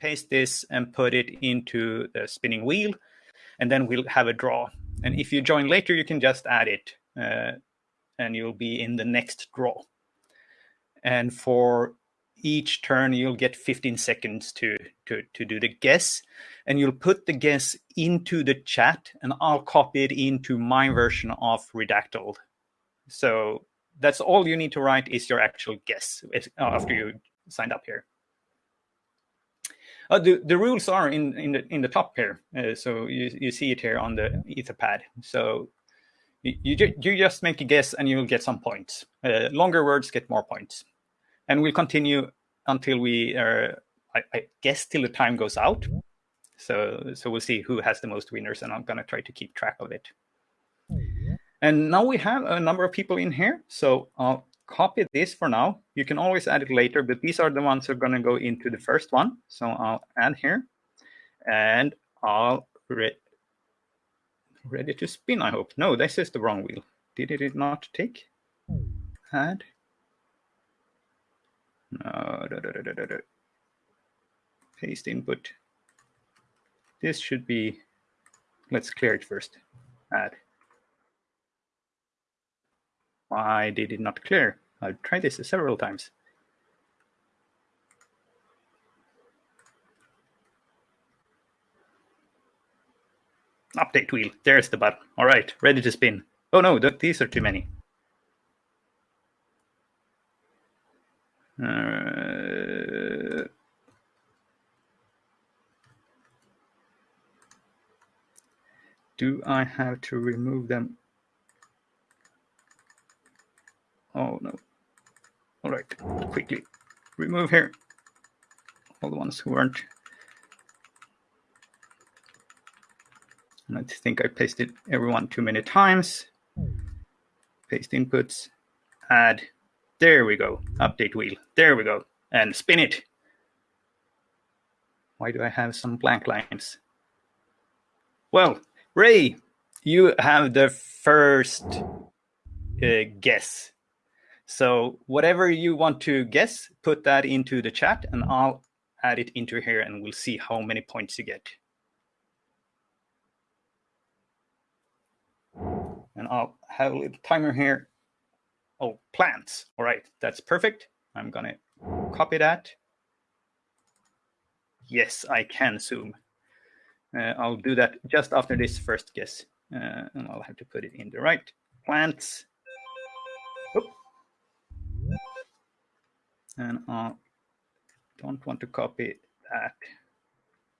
paste this and put it into the spinning wheel, and then we'll have a draw. And if you join later, you can just add it, uh, and you'll be in the next draw. And for each turn, you'll get 15 seconds to, to, to do the guess. And you'll put the guess into the chat, and I'll copy it into my version of Redactle. So that's all you need to write is your actual guess after you signed up here. Uh, the, the rules are in, in, the, in the top here. Uh, so you, you see it here on the Etherpad. So you, you, you just make a guess and you'll get some points. Uh, longer words get more points. And we'll continue until we, uh, I, I, guess, till the time goes out. So, so we'll see who has the most winners, and I'm to try to keep track of it. And now we have a number of people in here. So I'll copy this for now. You can always add it later, but these are the ones that are going to go into the first one. So I'll add here, and I'll re ready to spin, I hope. No, this is the wrong wheel. Did it not take? Add. No, da, da, da. Paste input. This should be, let's clear it first. Add. Why did it not clear? I've tried this several times. Update wheel. There's the button. All right, ready to spin. Oh no, these are too many. Uh, do I have to remove them Oh no. All right, quickly remove here all the ones who aren't. And I think I pasted everyone too many times. Paste inputs, add. There we go. Update wheel. There we go. And spin it. Why do I have some blank lines? Well, Ray, you have the first uh, guess so whatever you want to guess, put that into the chat and I'll add it into here and we'll see how many points you get. And I'll have a little timer here. Oh, plants. All right, that's perfect. I'm gonna copy that. Yes, I can zoom. Uh, I'll do that just after this first guess. Uh, and I'll have to put it in the right. Plants. And I don't want to copy that.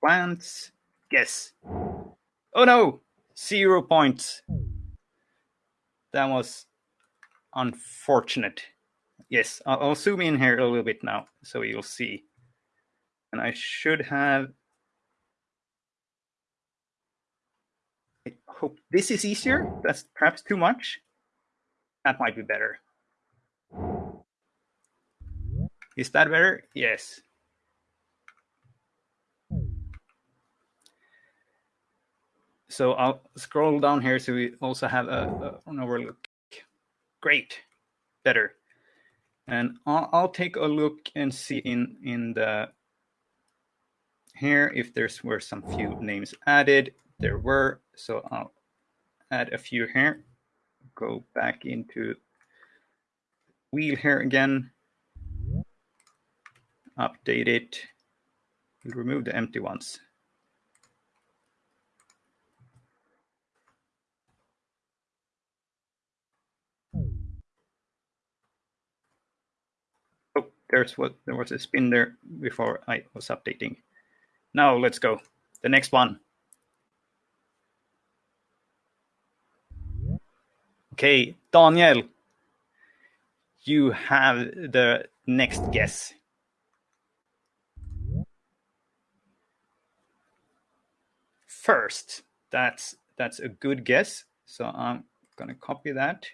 Plants, yes. Oh no, zero points. That was unfortunate. Yes, I'll, I'll zoom in here a little bit now so you'll see. And I should have I hope this is easier. That's perhaps too much. That might be better. Is that better? Yes. So I'll scroll down here so we also have a, a an overlook. Great, better. And I'll, I'll take a look and see in in the here if there's were some few names added. There were, so I'll add a few here. Go back into wheel here again update it. We'll remove the empty ones. Oh, there's what there was a spin there before I was updating. Now let's go. The next one. Okay, Daniel, you have the next guess. First. That's that's a good guess. So I'm gonna copy that.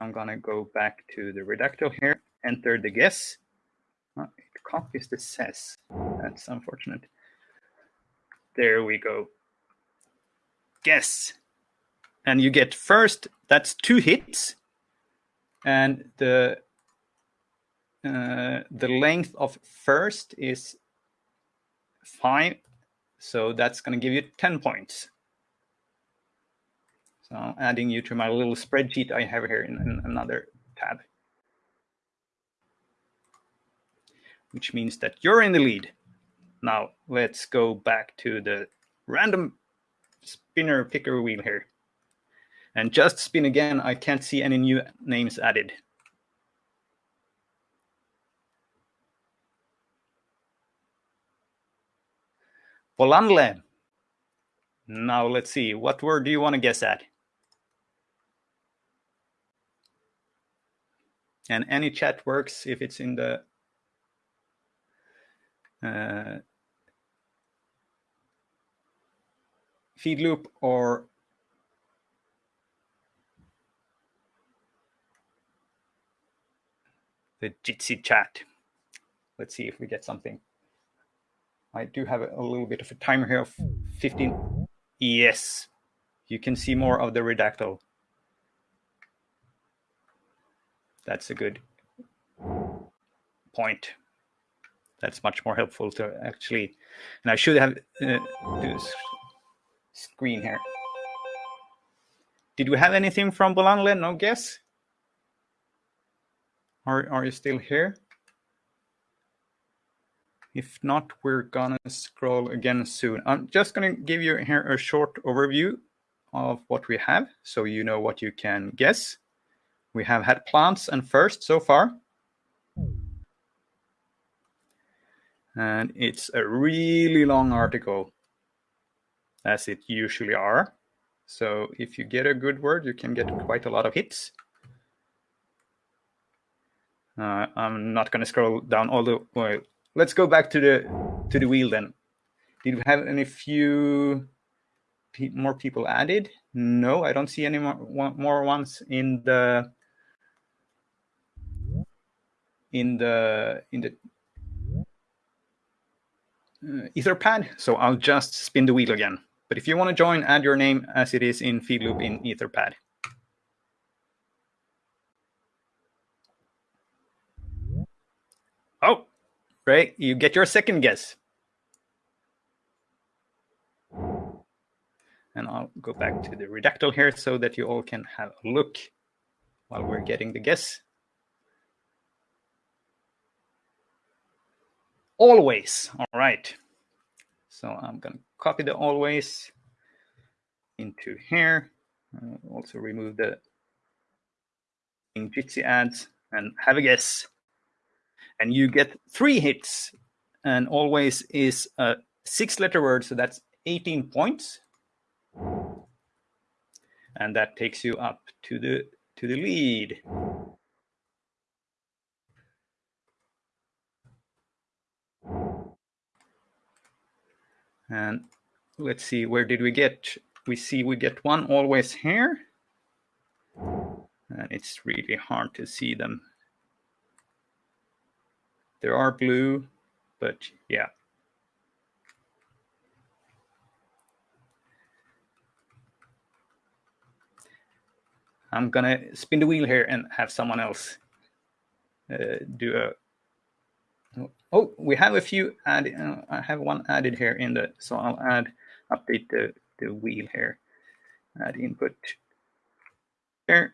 I'm gonna go back to the redactor here, enter the guess. Oh, it copies the says. That's unfortunate. There we go. Guess. And you get first, that's two hits. And the uh, the length of first is Fine. So that's going to give you 10 points. So I'm adding you to my little spreadsheet I have here in, in another tab. Which means that you're in the lead. Now let's go back to the random spinner picker wheel here. And just spin again, I can't see any new names added. Bolanle. Now let's see, what word do you want to guess at? And any chat works if it's in the uh, feed loop or the Jitsi chat. Let's see if we get something. I do have a, little bit of a timer here of 15. Yes, you can see more of the redactle. That's a good point. That's much more helpful to actually, and I should have uh, this screen here. Did we have anything from Bolanle? No guess? Are, are you still here? If not, we're gonna scroll again soon. I'm just gonna give you here a short overview of what we have so you know what you can guess. We have had plants and first so far. And it's a really long article, as it usually are. So if you get a good word, you can get quite a lot of hits. Uh, I'm not going to scroll down all the way let's go back to the to the wheel then. Did we have any few more people added? No, I don't see any more more ones in the in the in the uh, Etherpad. So I'll just spin the wheel again. But if you want to join, add your name as it is in Feedloop in Etherpad. Oh, right? You get your second guess. And I'll go back to the redactle here so that you all can have a look while we're getting the guess. Always, all right. So I'm gonna copy the always into here. Uh, also remove the Jitsi ads and have a guess and you get three hits. And always is a six letter word so that's 18 points. And that takes you up to the to the lead. And let's see where did we get? We see we get one always here. And it's really hard to see them there are blue, but yeah. I'm gonna spin the wheel here and have someone else uh, do a. Oh, we have a few added. Uh, I have one added here in the. So I'll add update the the wheel here. Add input here.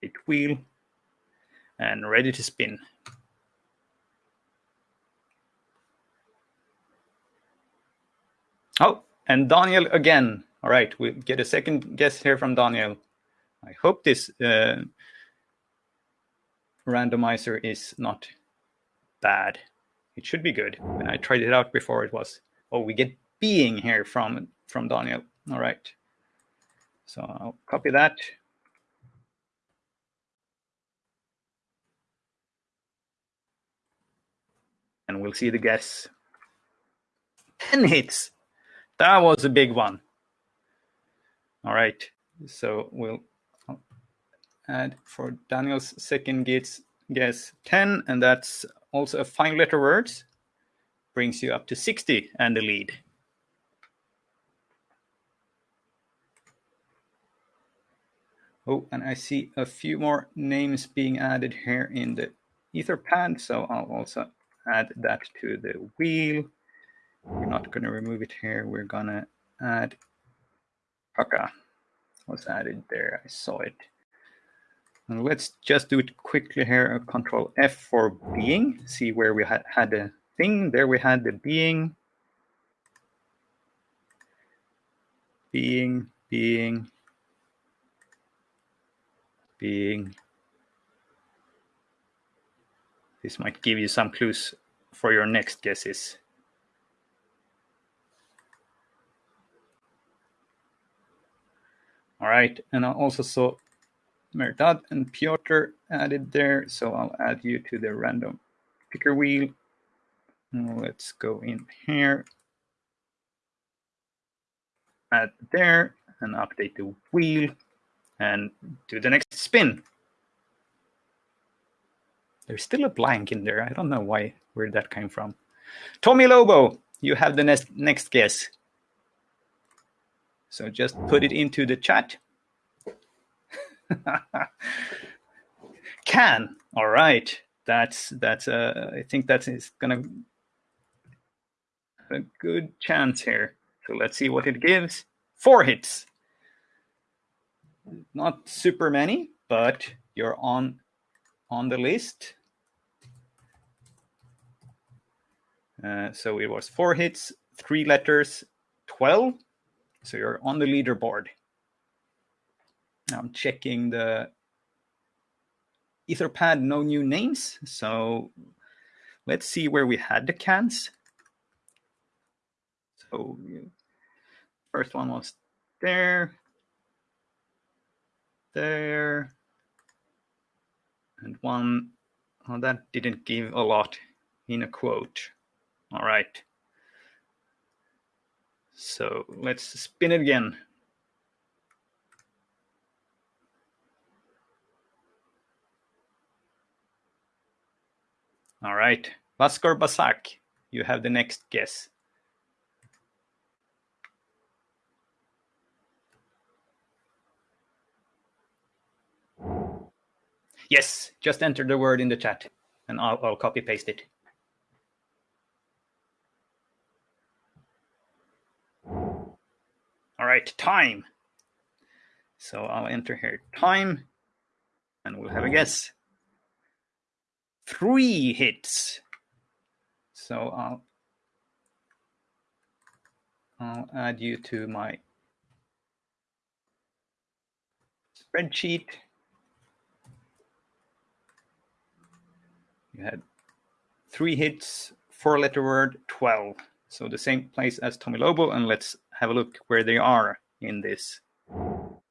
It wheel and ready to spin. Oh, and Daniel again. All right, we get a second guess here from Daniel. I hope this uh, randomizer is not bad. It should be good. When I tried it out before, it was. Oh, we get being here from from Daniel. All right. So I'll copy that. And we'll see the guess. 10 hits. That was a big one. All right, so we'll add for Daniel's second guess, guess 10, and that's also a five letter word. Brings you up to 60 and the lead. Oh, and I see a few more names being added here in the Etherpad, so I'll also add that to the wheel. We're not going to remove it here. We're going to add Paka was added there. I saw it. And let's just do it quickly here. Control F for being. See where we had, had the thing. There we had the being. Being, being, being. This might give you some clues for your next guesses. All right, and I also saw Merdad and Piotr added there, so I'll add you to the random picker wheel. Let's go in here, add there, and update the wheel, and do the next spin. There's still a blank in there. I don't know why, where that came from. Tommy Lobo, you have the next next guess. So just put it into the chat. Can. All right. That's that's uh I think that is gonna a good chance here. So let's see what it gives. Four hits. Not super many, but you're on on the list. Uh, so it was four hits, three letters, 12. So you're on the leaderboard. Now I'm checking the Etherpad, no new names. So let's see where we had the cans. So first one was there, there, and one oh, that didn't give a lot in a quote. All right. So let's spin it again. All right, Vaskor Basak, you have the next guess. Yes, just enter the word in the chat and I'll, I'll copy paste it. All right, time. So I'll enter here time and we'll have a guess. Three hits. So I'll I'll add you to my spreadsheet. You had three hits, four letter word, 12. So the same place as Tommy Lobo, and let's have a look where they are in this. Oh,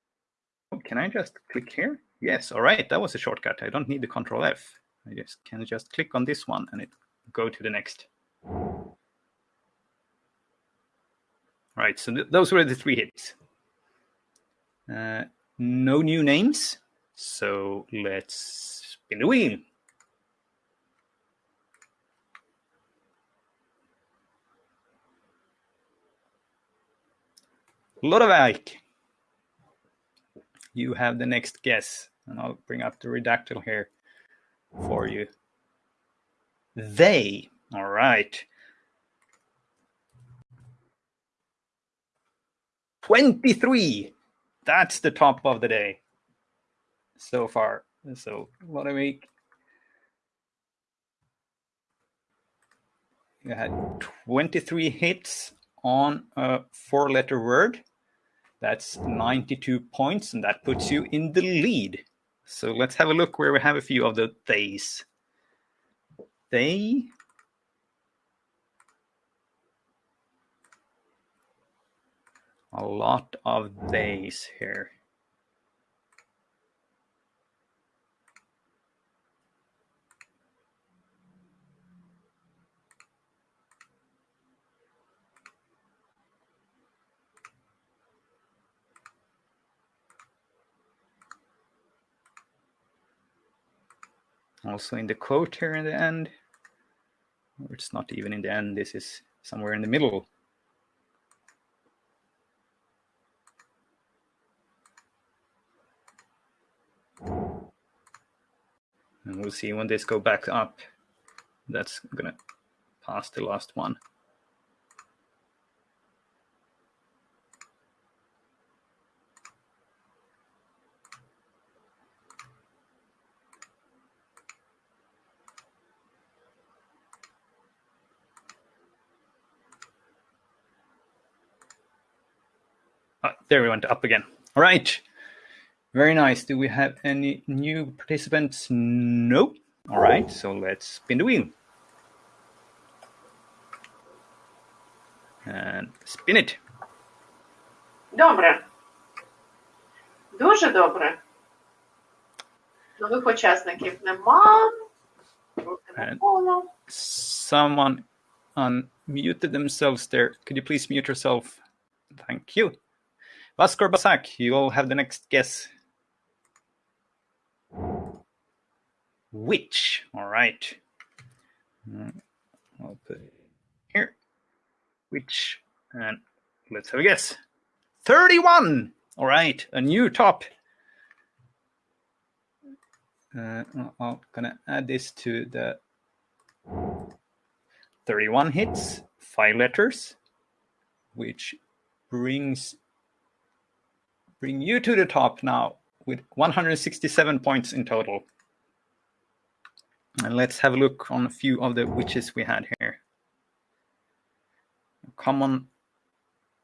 can I just click here? Yes, all right, that was a shortcut. I don't need the control F. I just can just click on this one and it go to the next. All right, so th those were the three hits. Uh, no new names, so let's spin the wheel. Lodewijk, you have the next guess. And I'll bring up the redactle here for you. They, all right. 23. That's the top of the day so far. So Lodewijk, you had 23 hits on a four letter word. That's 92 points, and that puts you in the lead. So let's have a look where we have a few of the theys. They. A lot of theys here. Also in the quote here in the end. Or it's not even in the end, this is somewhere in the middle. And we'll see when this go back up. That's gonna pass the last one. there we went up again. All right. Very nice. Do we have any new participants? No. All right. So let's spin the wheel. And spin it. Добре. Дуже добре. Нових учасників нема. Руки Е. навколо. Someone unmuted themselves there. Could you please mute yourself? Thank you. Vaskor Basak, you all have the next guess. Which? All right. Mm, I'll put it here. Which? And let's have a guess. 31! All right, a new top. Uh, I'm gonna add this to the 31 hits, five letters, which brings bring you to the top now with 167 points in total. And let's have a look on a few of the witches we had here. Common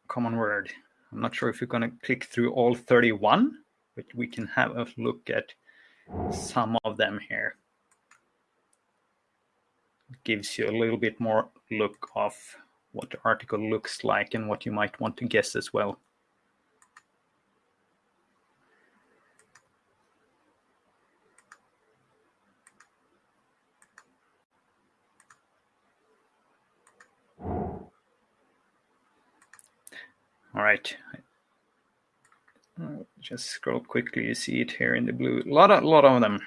common word. I'm not sure if we're gonna click through all 31, but we can have a look at some of them here gives you a little bit more look of what the article looks like and what you might want to guess as well. All right. I'll Just scroll quickly. You see it here in the blue. A lot of, lot of them.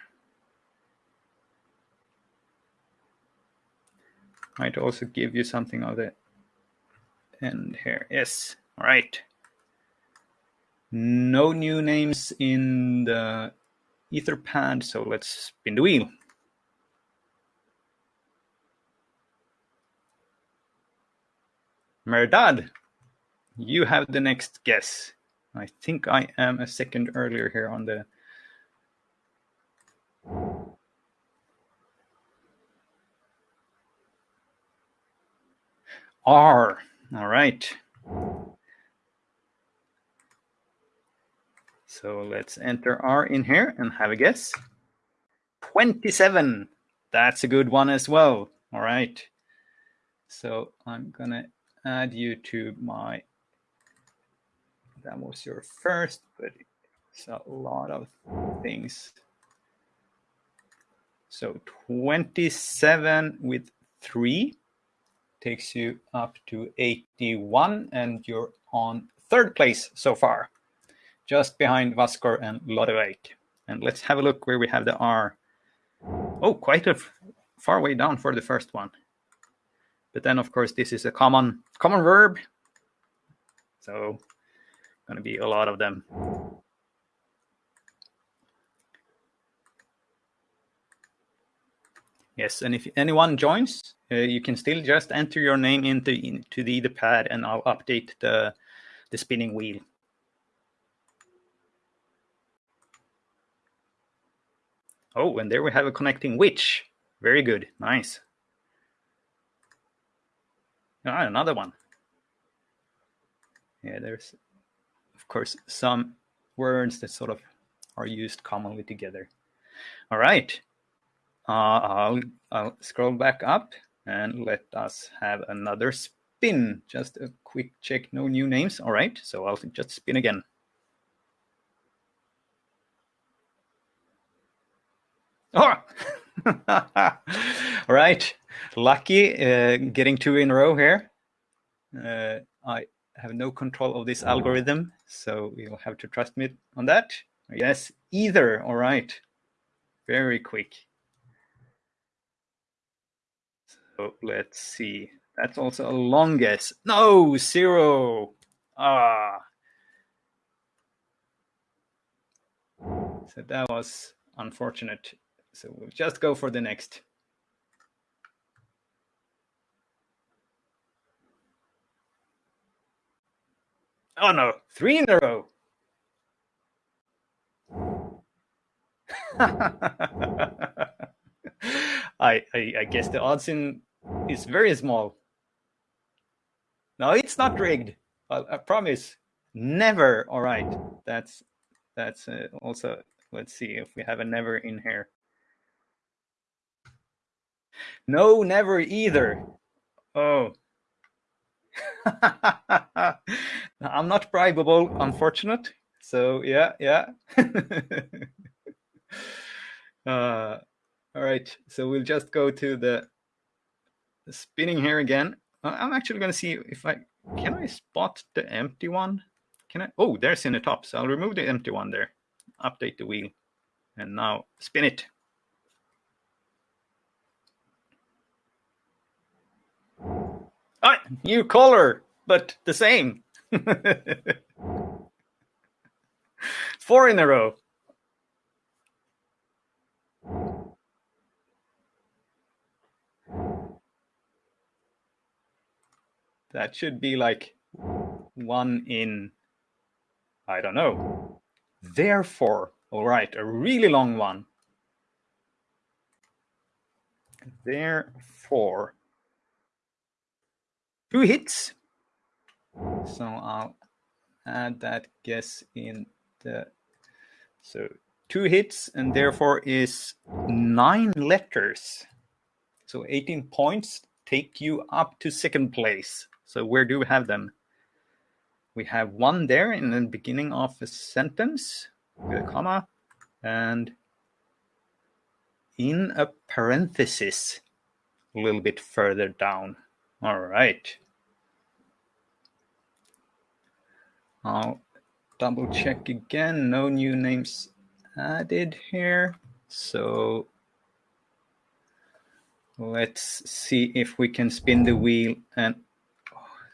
might also give you something of the end here. Yes, all right. No new names in the Etherpad, so let's spin the wheel. Merdad, you have the next guess. I think I am a second earlier here on the R. All right. So let's enter R in here and have a guess. 27. That's a good one as well. All right. So I'm going to add you to my. That was your first, but it's a lot of things. So 27 with 3 takes you up to 81 and you're on third place so far just behind Vaskor and Lodewijk. And let's have a look where we have the R. Oh, quite a far way down for the first one. But then, of course, this is a common common verb. So, going to be a lot of them. Yes, and if anyone joins, uh, you can still just enter your name into into the, pad, and I'll update the the spinning wheel. Oh, and there we have a connecting witch. Very good, nice. Ah, another one. Yeah, there's course some words that sort of are used commonly together. All right. Uh, I'll, I'll scroll back up and let us have another spin. Just a quick check, no new names. All right, so I'll just spin again. Oh, all right. Lucky uh, getting two in a row here. Uh, I have no control of this algorithm, so you'll have to trust me on that. Yes, either. All right. Very quick. So let's see. That's also a long guess. No, zero. Ah. So that was unfortunate. So we'll just go for the next. Oh no, three in a row. I, I I guess the odds in is very small. No, it's not rigged. I, I promise. Never. All right. That's that's uh, also. Let's see if we have a never in here. No, never either. Oh. I'm not bribable, unfortunate. So yeah, yeah. uh, all right. So we'll just go to the, spinning here again. I'm actually going to see if I can I spot the empty one. Can I? Oh, there's in the top. So I'll remove the empty one there. Update the wheel, and now spin it. Ah, new color, but the same. Four in a row. That should be like one in, I don't know. Therefore, all right, a really long one. Therefore, two hits. So I'll add that guess in the, so two hits and therefore is nine letters. So 18 points take you up to second place. So where do we have them? We have one there in the beginning of a sentence with a comma and in a parenthesis a little bit further down. All right. I'll double check again. No new names added here. So let's see if we can spin the wheel and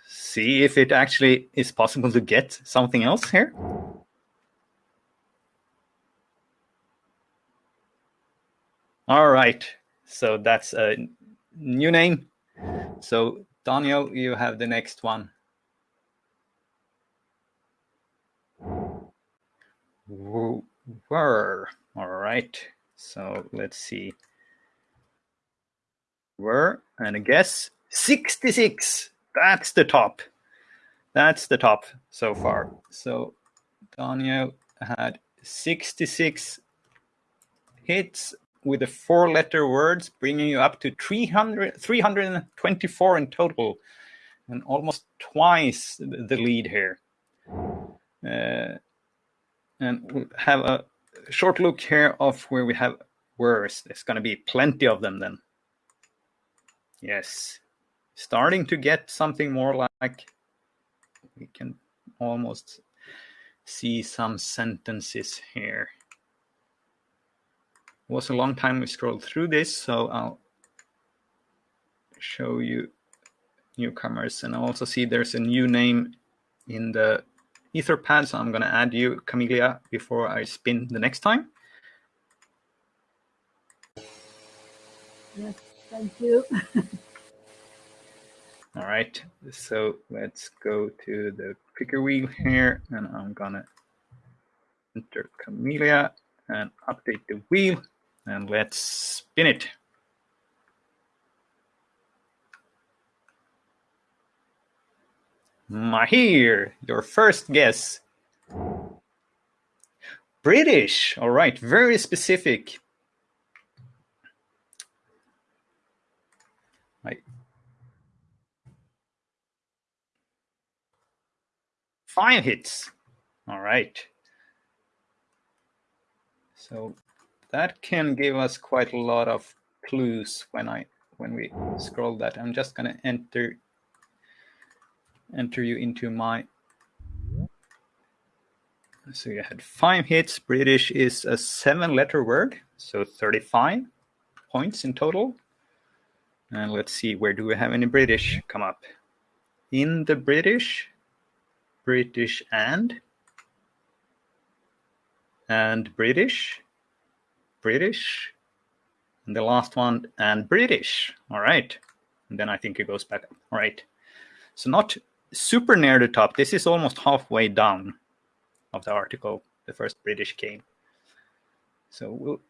see if it actually is possible to get something else here. All right, so that's a new name. So Daniel, you have the next one. Were. All right, so let's see. Were, and a guess, 66. That's the top. That's the top so far. So Daniel had 66 hits with the four letter words, bringing you up to 300, 324 in total, and almost twice the lead here. Uh, and we'll have a short look here of where we have words. There's going to be plenty of them then. Yes starting to get something more like we can almost see some sentences here. It was a long time we scrolled through this, so I'll show you newcomers. And I also see there's a new name in the Etherpad, so I'm going to add you, Camelia, before I spin the next time. Yes, thank you. All right, so let's go to the picker wheel here, and I'm gonna enter Camelia and update the wheel, and let's spin it. Mahir, your first guess. British, all right, very specific. five hits. All right. So that can give us quite a lot of clues when I when we scroll that. I'm just gonna enter enter you into my so you had five hits. British is a seven letter word, so 35 points in total. And let's see, where do we have any British come up? In the British, British and and British, British, and the last one and British. All right, and then I think it goes back up. All right, so not super near the top. This is almost halfway down of the article, the first British came. So we'll,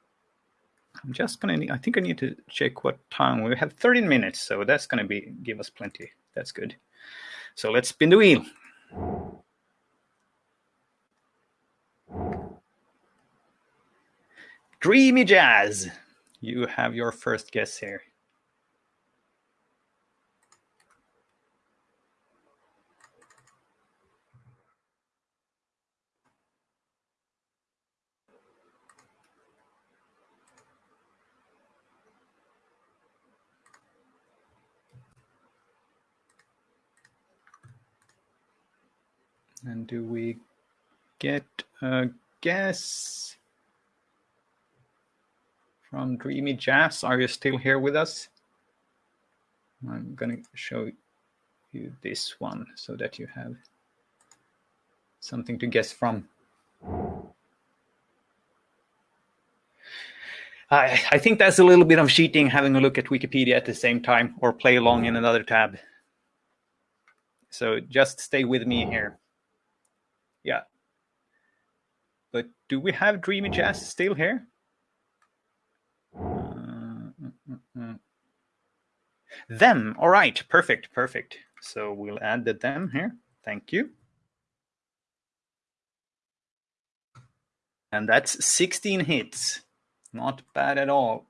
I'm just going to, I think I need to check what time. We have 13 minutes, so that's going to be give us plenty. That's good. So let's spin the wheel. Dreamy Jazz, you have your first guess here. And do we get a guess from Dreamy Jazz? Are you still here with us? I'm going to show you this one so that you have something to guess from. I, I think that's a little bit of cheating having a look at Wikipedia at the same time or play along in another tab. So just stay with me here. Yeah. But do we have Dreamy Jazz still here? Uh, mm, mm, mm. them. All right. Perfect. Perfect. So we'll add the them here. Thank you. And that's 16 hits. Not bad at all.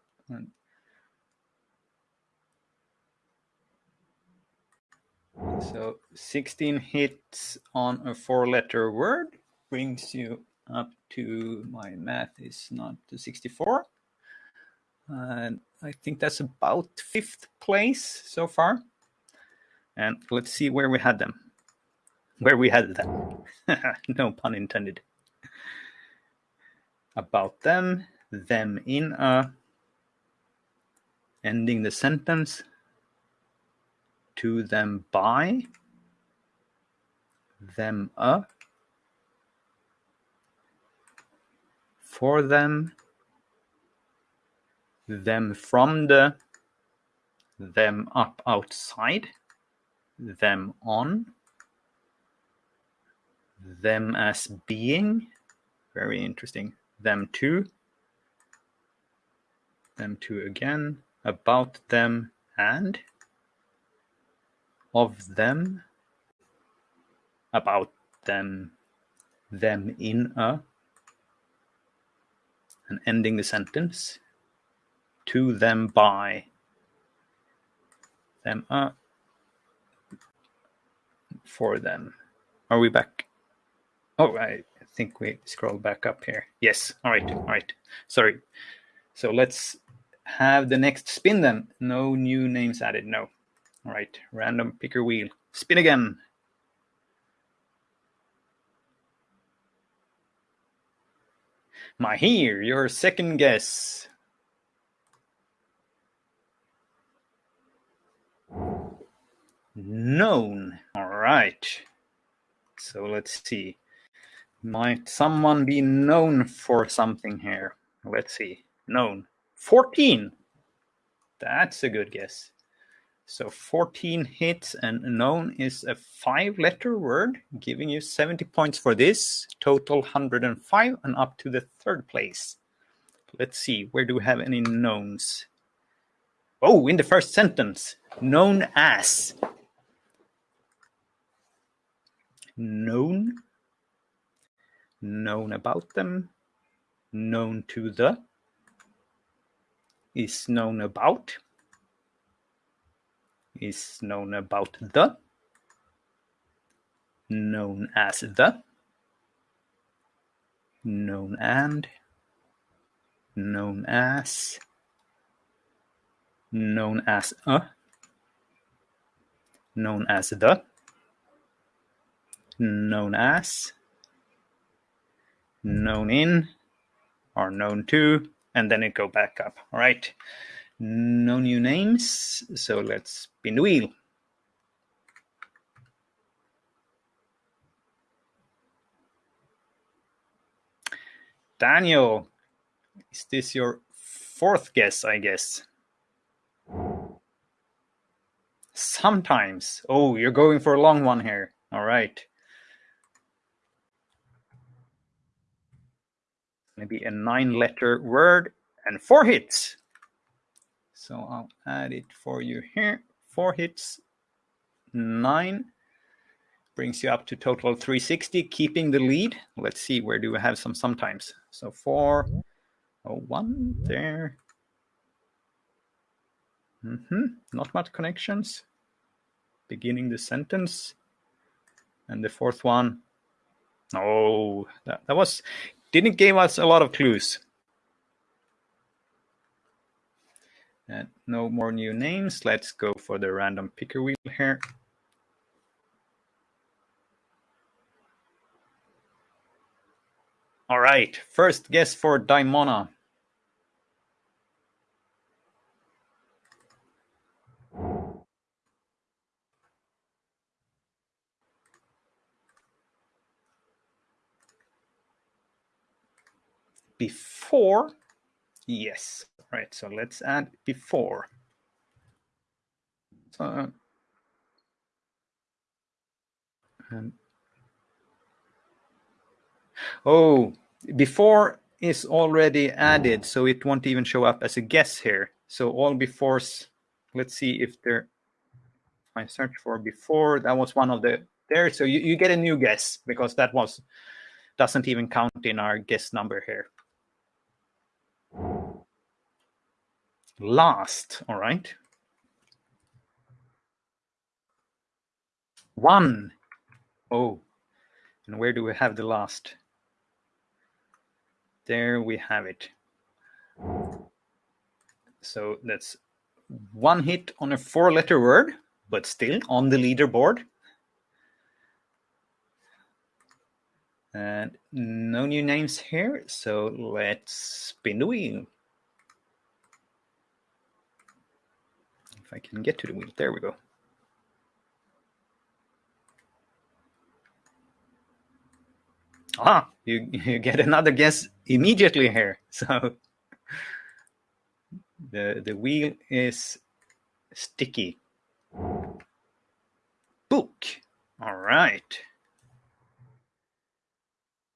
So 16 hits on a four letter word brings you up to my math is not to 64. And I think that's about fifth place so far. And let's see where we had them. Where we had them. no pun intended. About them, them in a, ending the sentence, to them by, them a, for them, them from the, them up outside, them on, them as being, very interesting, them to, them to again, about them and, of them, about them, them in a, and ending the sentence, to them by, them a, for them. Are we back? Oh, I think we scroll back up here. Yes. All right. All right. Sorry. So let's have the next spin then. No new names added. No. All right, random picker wheel. Spin again. Mahir, your second guess. Known. All right. So let's see. Might someone be known for something here? Let's see. Known. 14. That's a good guess. So 14 hits and known is a five letter word, giving you 70 points for this, total 105 and up to the third place. Let's see, where do we have any knowns? Oh, in the first sentence, known as. Known, known about them, known to the, is known about is known about the, known as the, known and, known as, known as a, known as the, known as, known in, or known to, and then it go back up. All right. No new names, so let's spin the wheel. Daniel, is this your fourth guess, I guess? Sometimes. Oh, you're going for a long one here. All right. Maybe a nine letter word and four hits. So I'll add it for you here. Four hits, nine, brings you up to total 360, keeping the lead. Let's see, where do we have some sometimes? So four, Oh, one there. Mm-hmm. Not much connections. Beginning the sentence. And the fourth one. Oh, that, that was didn't give us a lot of clues. And no more new names. Let's go for the random picker wheel here. All right, first guess for Daimona. Before, yes. Right, so let's add before. So, and Oh, before is already added, so it won't even show up as a guess here. So all befores, let's see if there, I search for before, that was one of the there. So you, you get a new guess because that was, doesn't even count in our guess number here. Last, all right. One. Oh, and where do we have the last? There we have it. So that's one hit on a four letter word, but still on the leaderboard. And no new names here, so let's spin the wheel. If I can get to the wheel, there we go. Ah, you, you get another guess immediately here. So the, the wheel is sticky. Book. All right.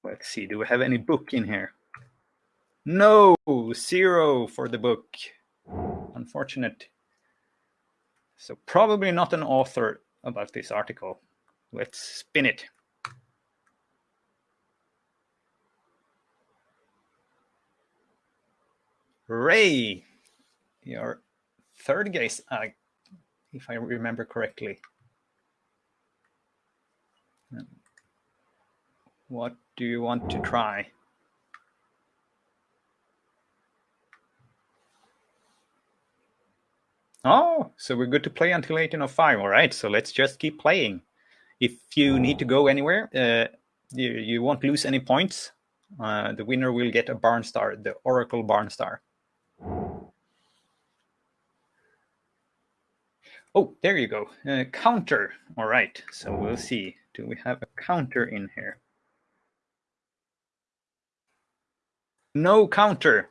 Let's see, do we have any book in here? No, zero for the book. Unfortunate. So probably not an author about this article. Let's spin it. Ray, your third guess, uh, if I remember correctly. What do you want to try? Oh, so we're good to play until 1805. All right, so let's just keep playing. If you need to go anywhere, uh, you, you won't lose any points. Uh, the winner will get a Barn Star, the Oracle Barn Star. Oh, there you go. Uh, counter. All right. So we'll see. Do we have a counter in here? No counter.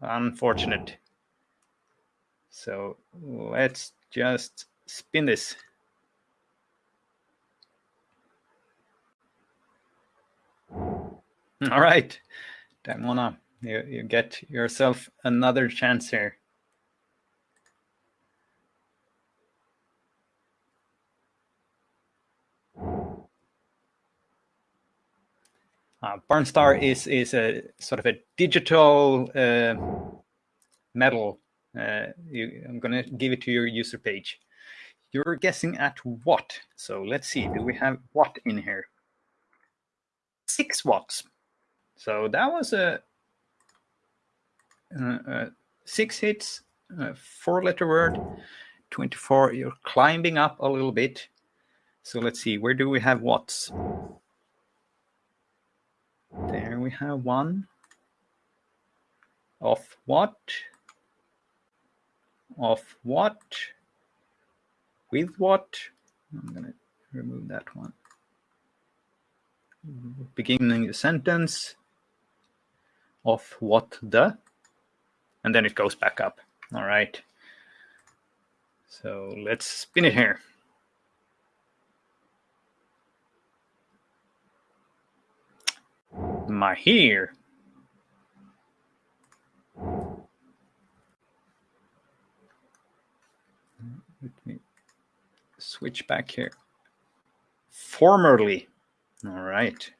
Unfortunate. So let's just spin this. All right. Daimona, you, you get yourself another chance here. Uh, Barnstar is is a sort of a digital uh, medal. Uh, you, I'm going to give it to your user page. You're guessing at what? So let's see. Do we have what in here? Six watts. So that was a, a, a six hits, uh, four letter word, 24. You're climbing up a little bit. So let's see. Where do we have watts? There we have one. Of what? Of what? With what? I'm going to remove that one. Beginning the sentence. Of what the? And then it goes back up. All right. So let's spin it here. my hair. Let me switch back here. Formerly. All right.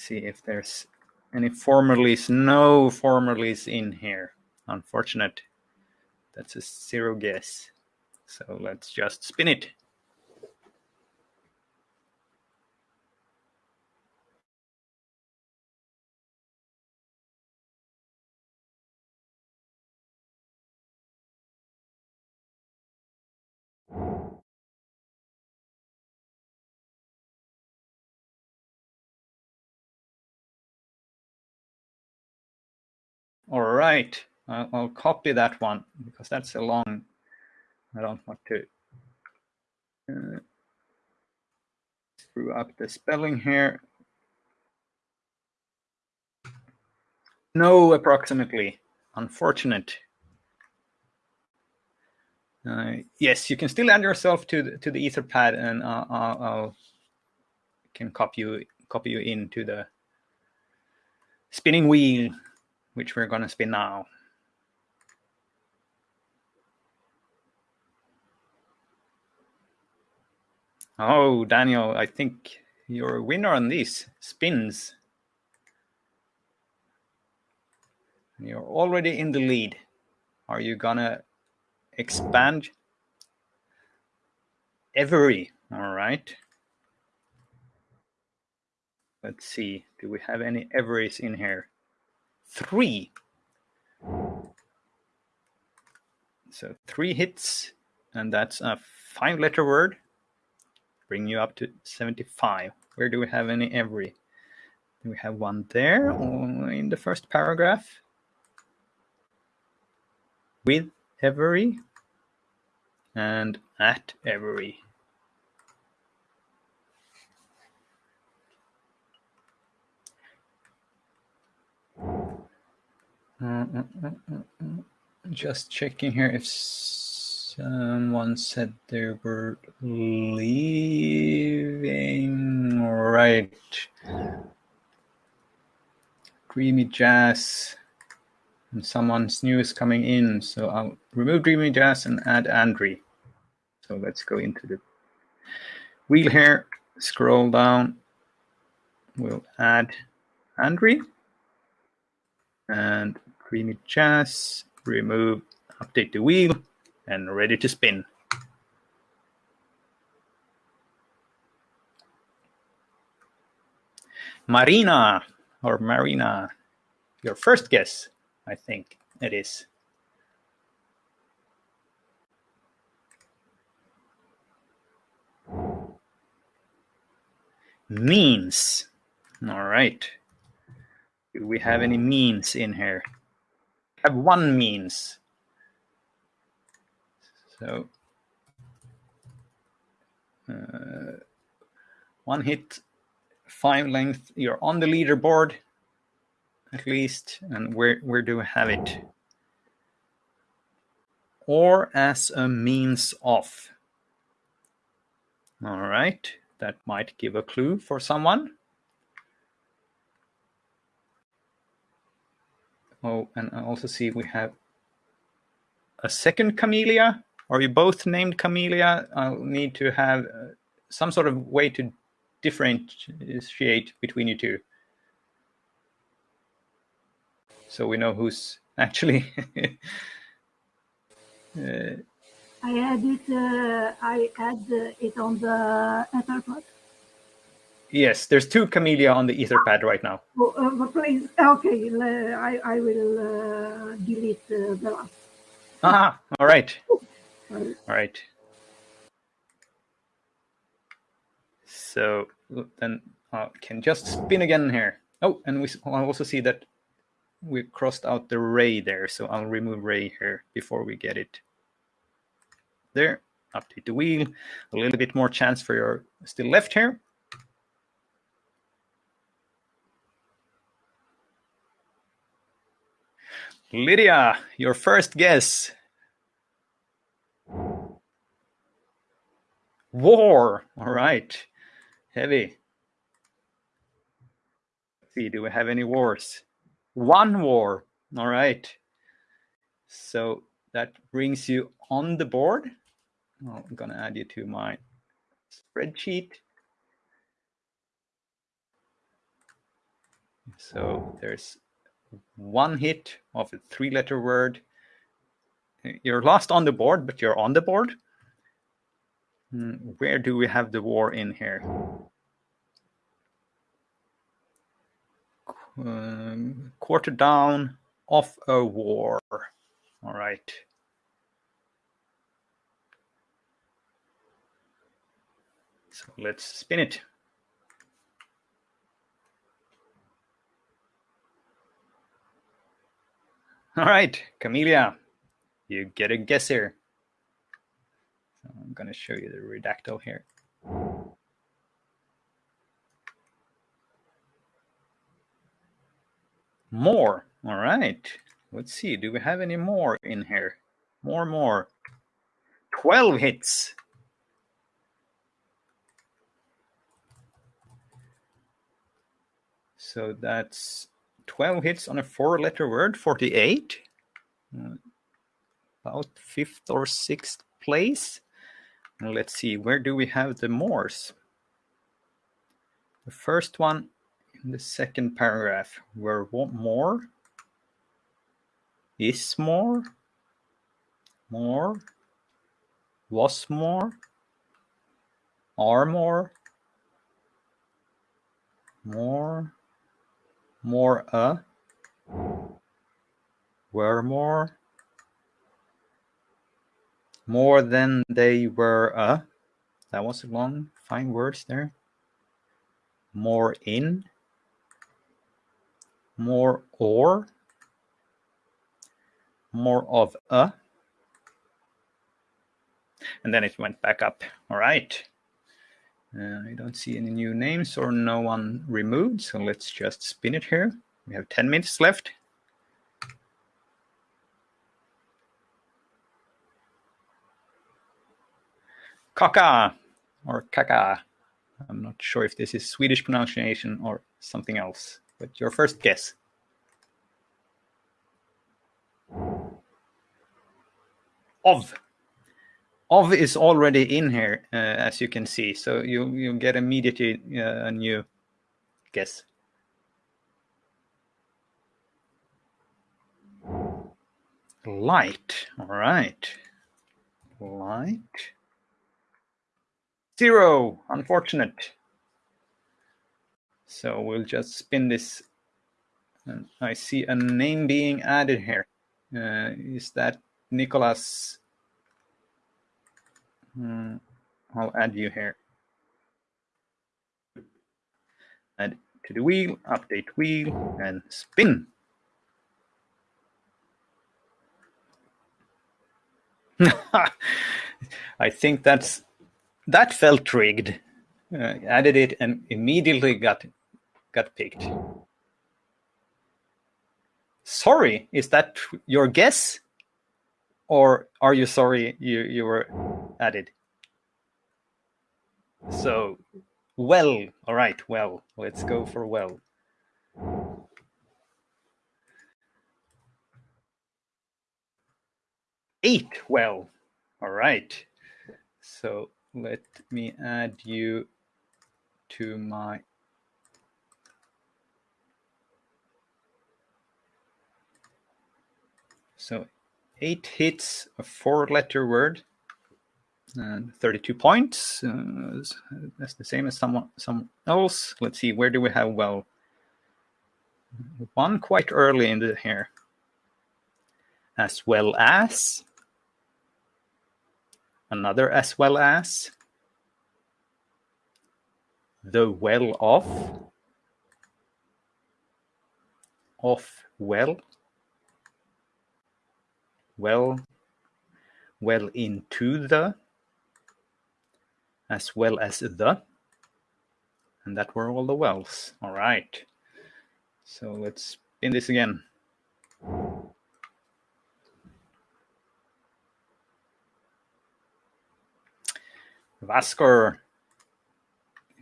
see if there's any formalies. No formalies in here. Unfortunate. That's a zero guess. So let's just spin it. All right, I'll, I'll copy that one because that's a long, I don't want to uh, screw up the spelling here. No, approximately. Unfortunate. Uh, yes, you can still add yourself to the, to the Etherpad, and uh, I'll, I'll can copy you copy you into the spinning wheel which we're going to spin now. Oh, Daniel, I think you're a winner on these spins. You're already in the lead. Are you gonna expand? Every, all right. Let's see, do we have any everys in here? Three. So three hits, and that's a five letter word, bring you up to 75. Where do we have any every? We have one there in the first paragraph? With every and at every. Uh, uh, uh, just checking here if someone said they were leaving. Right. Dreamy Jazz. And someone's new is coming in. So I'll remove Dreamy Jazz and add Andre. So let's go into the wheel here. Scroll down. We'll add Andre and Dreamy Jazz, remove, update the wheel, and ready to spin. Marina or Marina, your first guess, I think it is. Means. All right. Do we have any means in here? have one means. So uh, one hit, five length. You're on the leaderboard, at least. And where where do we have it? Or as a means of. All right, that might give a clue for someone. Oh, and I also see we have a second camellia. Are you both named camellia? I'll need to have uh, some sort of way to differentiate between you two. So we know who's actually. uh, I add it. Uh, I add it on the Etherpad. Yes, there's two Camellia on the Etherpad right now. Oh, uh, please, okay, I, I will uh, delete uh, the last. Ah, all right. All right. So then I can just spin again here. Oh, and we I also see that we crossed out the ray there, so I'll remove ray here before we get it there. Update the wheel. A little bit more chance for your still left here. Lydia, your first guess. War. All right. Heavy. Let's see, do we have any wars? One war. All right. So that brings you on the board. Oh, I'm going to add you to my spreadsheet. So there's one hit of a three letter word. You're lost on the board, but you're on the board. Hmm, Where do we have the war in here? Um, quarter down of a war. All right. So let's spin it. All right, Camelia, you get a guess here. So I'm going to show you the redactle here. More. All right. Let's see. Do we have any more in here? More, more. 12 hits. So that's 12 hits on a four letter word, 48. Uh, About fifth or sixth place. Let's see, where do we have the mores? The first one in the second paragraph, were what more? Is more? More? Was more? Are more? More? More a? Were more? More than they were a? That was a long, fine words there. More in? More or? More of a? And then it went back up. All right. Uh, I don't see any new names or no one removed, so let's just spin it here. We have 10 minutes left. Kaka or kaka. I'm not sure if this is Swedish pronunciation or something else, but your first guess. Of. Of is already in here, uh, as you can see, so you you get immediately uh, a new guess. Light. All right. Light. Zero. Unfortunate. So we'll just spin this. And I see a name being added here. Uh, is that Nicholas? Hmm, I'll add you here. Add to the wheel, update wheel, and spin. I think that's that felt rigged. Uh, added it and immediately got got picked. Sorry, is that your guess, or are you sorry you you were added? So, well, all right, well, let's go for well. Eight, well, all right. So let me add you to my so eight hits a four letter word and 32 points uh, that's the same as someone someone else. Let's see where do we have well one quite early in the here. As well as another as well as the well of of well well well into the as well as the and that were all the wells all right so let's spin this again Vaskor,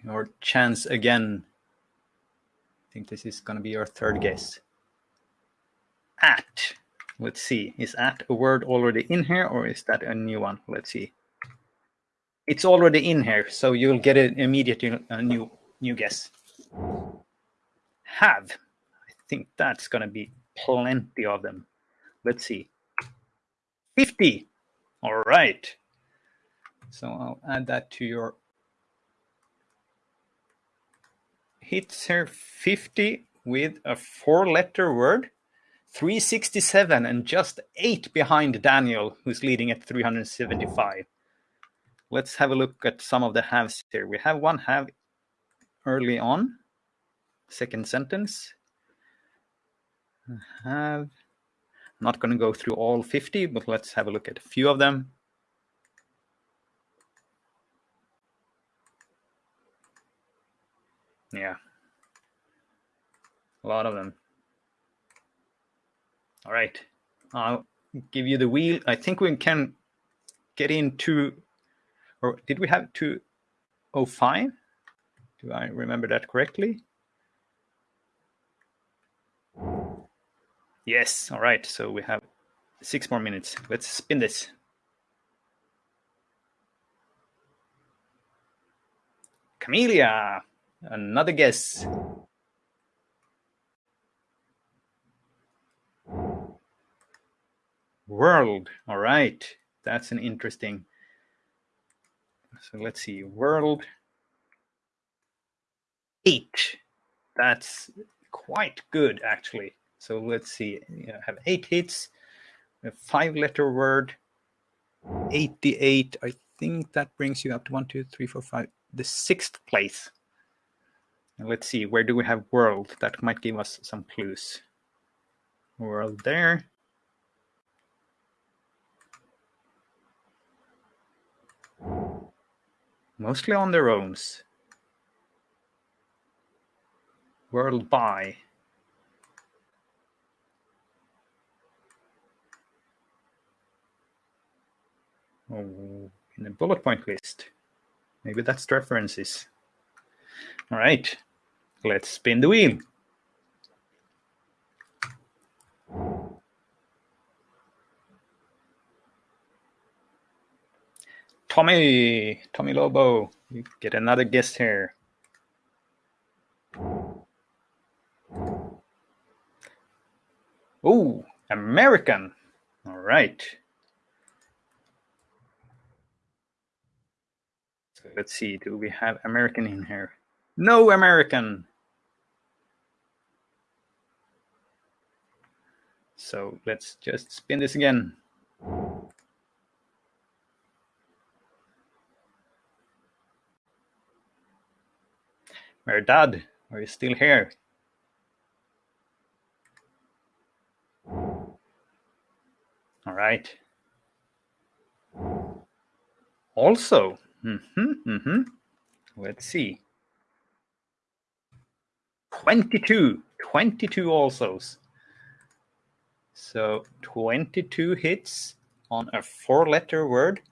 your chance again. I think this is going to be your third guess. At. Let's see. Is at a word already in here or is that a new one? Let's see. It's already in here, so you'll get an immediate new new guess. Have. I think that's going to be plenty of them. Let's see. 50. All right. So I'll add that to your hits here 50 with a four letter word 367 and just eight behind Daniel, who's leading at 375. Let's have a look at some of the halves here. We have one half early on, second sentence. Have I'm not going to go through all 50, but let's have a look at a few of them. Yeah, a lot of them. All right, I'll give you the wheel. I think we can get into, or did we have 205? Do I remember that correctly? Yes, all right, so we have six more minutes. Let's spin this. Camellia, another guess. World, all right, that's an interesting. So let's see, world eight. That's quite good, actually. So let's see, you have eight hits, a five letter word, 88. I think that brings you up to one, two, three, four, five, the sixth place. And let's see, where do we have world? That might give us some clues. World there. Mostly on their own. World by. Oh, in a bullet point list. Maybe that's references. All right, let's spin the wheel. Tommy, Tommy Lobo, you get another guest here. Oh, American. All right. So let's see, do we have American in here? No American. So let's just spin this again. Merdad, are you still here? All right. Also, mm-hmm, mm-hmm. let's see. 22, 22 alsos. So 22 hits on a four letter word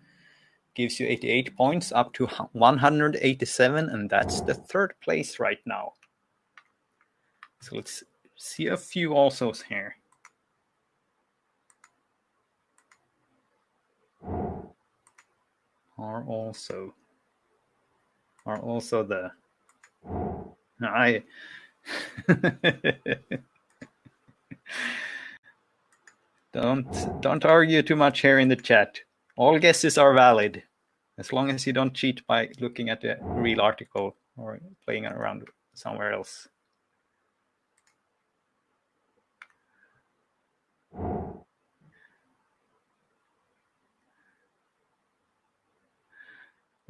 gives you 88 points up to 187, and that's the third place right now. So let's see a few alsos here. Are also are also the I don't don't argue too much here in the chat. All guesses are valid as long as you don't cheat by looking at the real article or playing around somewhere else.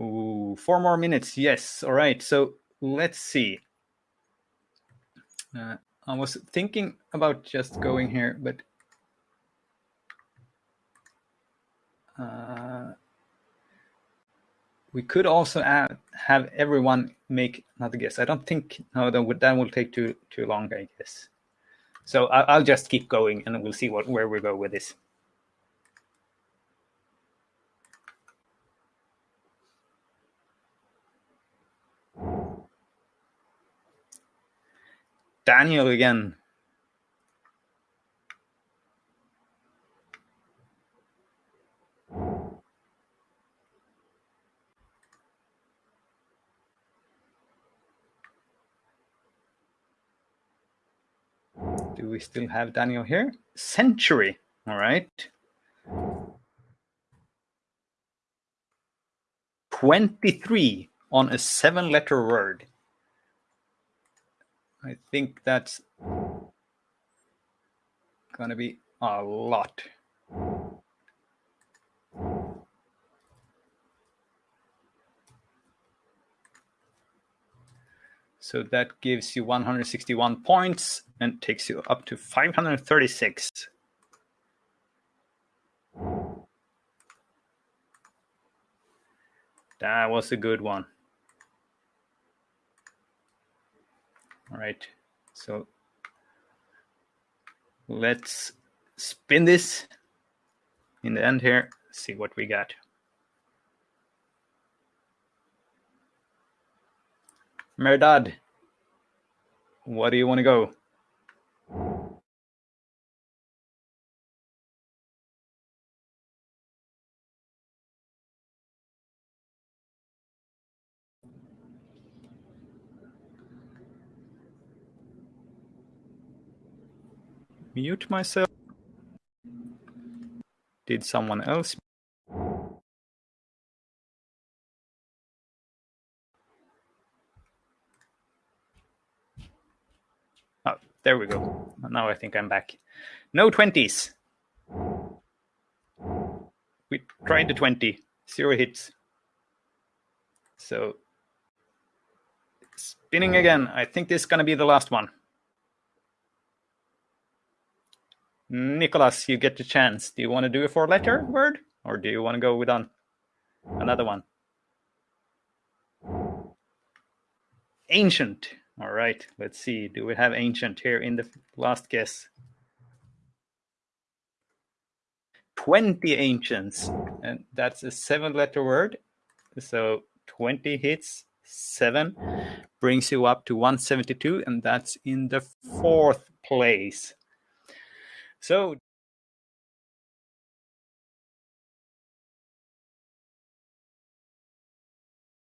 Ooh, four more minutes. Yes. All right. So let's see. Uh, I was thinking about just going here, but Uh, we could also add, have everyone make another guess. I don't think no, that would that will take too too long. I guess. So I, will just keep going, and we'll see what where we go with this. Daniel again. Do we still have Daniel here? Century. All right. 23 on a seven letter word. I think that's going to be a lot. So that gives you 161 points and takes you up to 536. That was a good one. All right, so let's spin this in the end here, see what we got. Merdad, what do you want to go? Mute myself. Did someone else? Oh, there we go. Now I think I'm back. No 20s. We tried the 20, zero hits. So, spinning again. I think this is going to be the last one. Nicholas, you get the chance. Do you want to do a four letter word or do you want to go with on another one? Ancient. All right, let's see. Do we have ancient here in the last guess? 20 ancients, and that's a seven letter word. So 20 hits, seven brings you up to 172, and that's in the fourth place. So